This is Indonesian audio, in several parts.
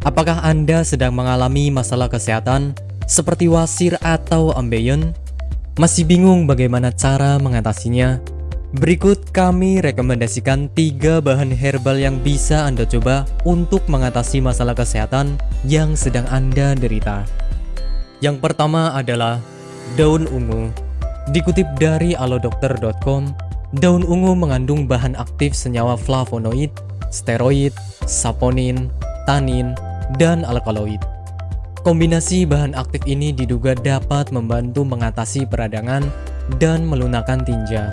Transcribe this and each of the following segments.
Apakah Anda sedang mengalami masalah kesehatan seperti wasir atau ambeien? Masih bingung bagaimana cara mengatasinya? Berikut kami rekomendasikan tiga bahan herbal yang bisa Anda coba untuk mengatasi masalah kesehatan yang sedang Anda derita. Yang pertama adalah daun ungu. Dikutip dari alodokter.com, daun ungu mengandung bahan aktif senyawa flavonoid, steroid, saponin, tanin, dan alkaloid. Kombinasi bahan aktif ini diduga dapat membantu mengatasi peradangan dan melunakkan tinja.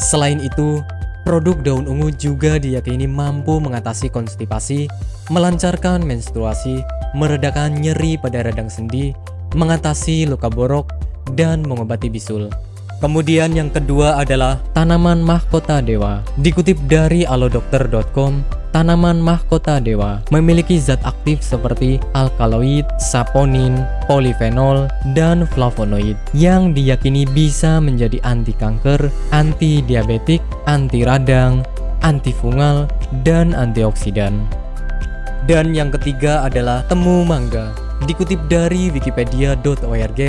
Selain itu, produk daun ungu juga diyakini mampu mengatasi konstipasi, melancarkan menstruasi, meredakan nyeri pada radang sendi, mengatasi luka borok, dan mengobati bisul. Kemudian yang kedua adalah tanaman mahkota dewa. Dikutip dari alodokter.com, tanaman mahkota dewa memiliki zat aktif seperti alkaloid, saponin, polifenol, dan flavonoid yang diyakini bisa menjadi anti kanker, anti diabetik, anti radang, antifungal, dan antioksidan. Dan yang ketiga adalah temu mangga. Dikutip dari wikipedia.org,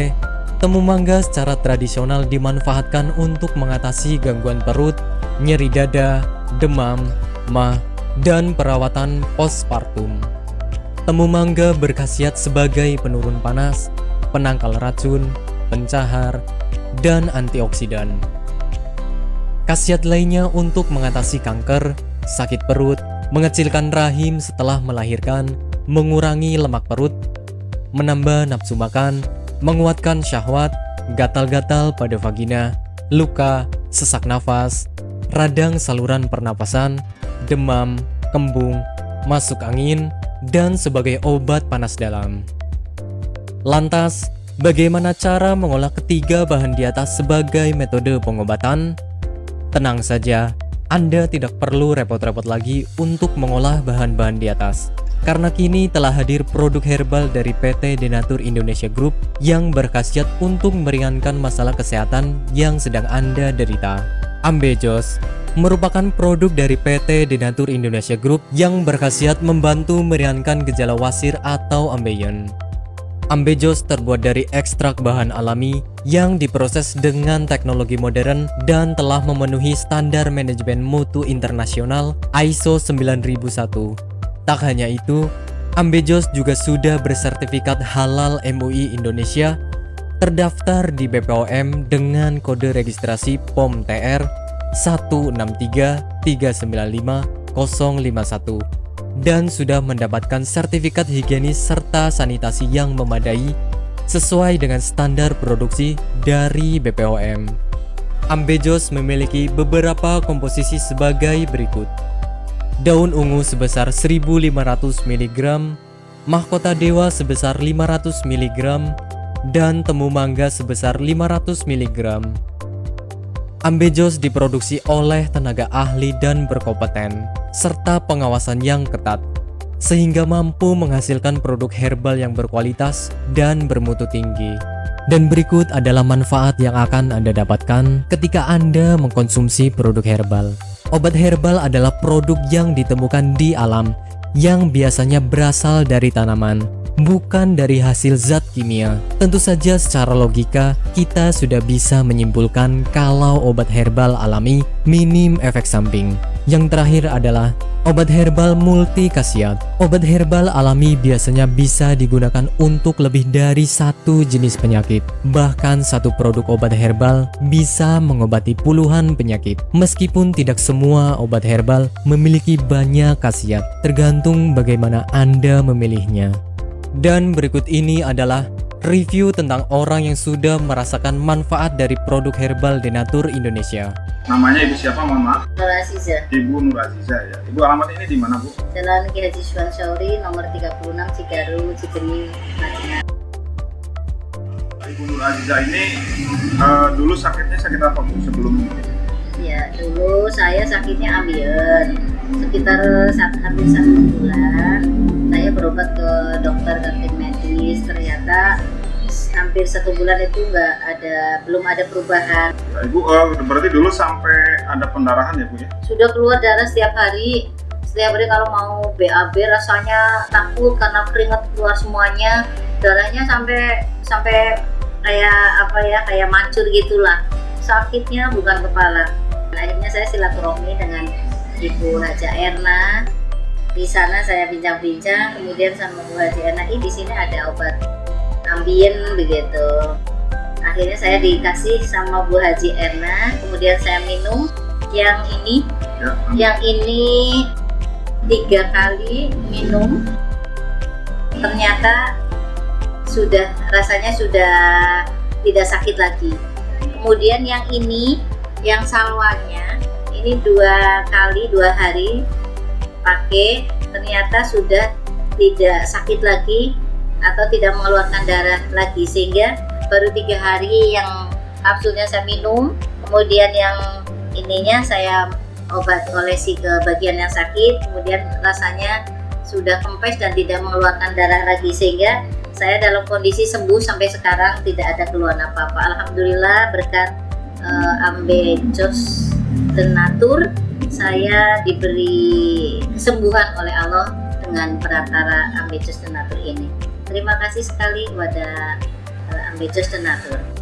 Temu mangga secara tradisional dimanfaatkan untuk mengatasi gangguan perut, nyeri dada, demam, mah, dan perawatan postpartum. Temu mangga berkhasiat sebagai penurun panas, penangkal racun, pencahar, dan antioksidan. Khasiat lainnya untuk mengatasi kanker, sakit perut, mengecilkan rahim setelah melahirkan, mengurangi lemak perut, menambah nafsu makan, menguatkan syahwat, gatal-gatal pada vagina, luka, sesak nafas, radang saluran pernapasan, demam, kembung, masuk angin, dan sebagai obat panas dalam. Lantas, bagaimana cara mengolah ketiga bahan di atas sebagai metode pengobatan? Tenang saja, Anda tidak perlu repot-repot lagi untuk mengolah bahan-bahan di atas karena kini telah hadir produk herbal dari PT Denatur Indonesia Group yang berkhasiat untuk meringankan masalah kesehatan yang sedang Anda derita. Ambejos merupakan produk dari PT Denatur Indonesia Group yang berkhasiat membantu meringankan gejala wasir atau ambeien. Ambejos terbuat dari ekstrak bahan alami yang diproses dengan teknologi modern dan telah memenuhi standar manajemen mutu internasional ISO 9001 Tak hanya itu, Ambejos juga sudah bersertifikat halal MUI Indonesia terdaftar di BPOM dengan kode registrasi POM TR 163395051 dan sudah mendapatkan sertifikat higienis serta sanitasi yang memadai sesuai dengan standar produksi dari BPOM. Ambejos memiliki beberapa komposisi sebagai berikut daun ungu sebesar 1500 mg, mahkota dewa sebesar 500 mg, dan temu mangga sebesar 500 mg. Ambejos diproduksi oleh tenaga ahli dan berkompeten, serta pengawasan yang ketat, sehingga mampu menghasilkan produk herbal yang berkualitas dan bermutu tinggi. Dan berikut adalah manfaat yang akan Anda dapatkan ketika Anda mengkonsumsi produk herbal. Obat herbal adalah produk yang ditemukan di alam yang biasanya berasal dari tanaman, bukan dari hasil zat kimia. Tentu saja secara logika, kita sudah bisa menyimpulkan kalau obat herbal alami minim efek samping. Yang terakhir adalah obat herbal multi khasiat. Obat herbal alami biasanya bisa digunakan untuk lebih dari satu jenis penyakit. Bahkan satu produk obat herbal bisa mengobati puluhan penyakit. Meskipun tidak semua obat herbal memiliki banyak khasiat, tergantung bagaimana Anda memilihnya. Dan berikut ini adalah review tentang orang yang sudah merasakan manfaat dari produk herbal Denatur Indonesia. Namanya Ibu siapa, mohon maaf? Nur Aziza. Ibu Nur Aziza ya. Ibu alamat ini di mana, Bu? Jalan Ki Haji Suwan Syauri, nomor 36 Cigaru, Cigeni, Madinah. Ibu Nur Aziza ini uh, dulu sakitnya sakit apa, Bu, sebelum ini? Ya, dulu saya sakitnya ambien. Sekitar saat hampir satu bulan, saya berobat ke dokter dan tim medis. Ternyata hampir satu bulan itu nggak ada belum ada perubahan. Ya, Ibu uh, berarti dulu sampai ada pendarahan ya Bu ya? Sudah keluar darah setiap hari setiap hari kalau mau BAB rasanya takut karena keringat keluar semuanya darahnya sampai sampai kayak apa ya kayak mancur gitulah sakitnya bukan kepala akhirnya saya silaturahmi dengan Ibu Haja Erna di sana saya bincang-bincang kemudian sama Bu Haji Erna di sini ada obat ambien begitu. Akhirnya saya dikasih sama Bu Haji Erna kemudian saya minum yang ini. Ya. yang ini tiga kali minum. Ternyata sudah rasanya sudah tidak sakit lagi. Kemudian yang ini yang salwanya ini dua kali dua hari pakai ternyata sudah tidak sakit lagi atau tidak mengeluarkan darah lagi. Sehingga baru tiga hari yang kapsulnya saya minum kemudian yang ininya saya obat olesi ke bagian yang sakit kemudian rasanya sudah kempes dan tidak mengeluarkan darah lagi. Sehingga saya dalam kondisi sembuh sampai sekarang tidak ada keluhan apa-apa. Alhamdulillah berkat uh, Ambejos Tenatur saya diberi kesembuhan oleh Allah dengan perantara Ambejos Tenatur ini. Terima kasih sekali kepada uh, Ambejos Tenatur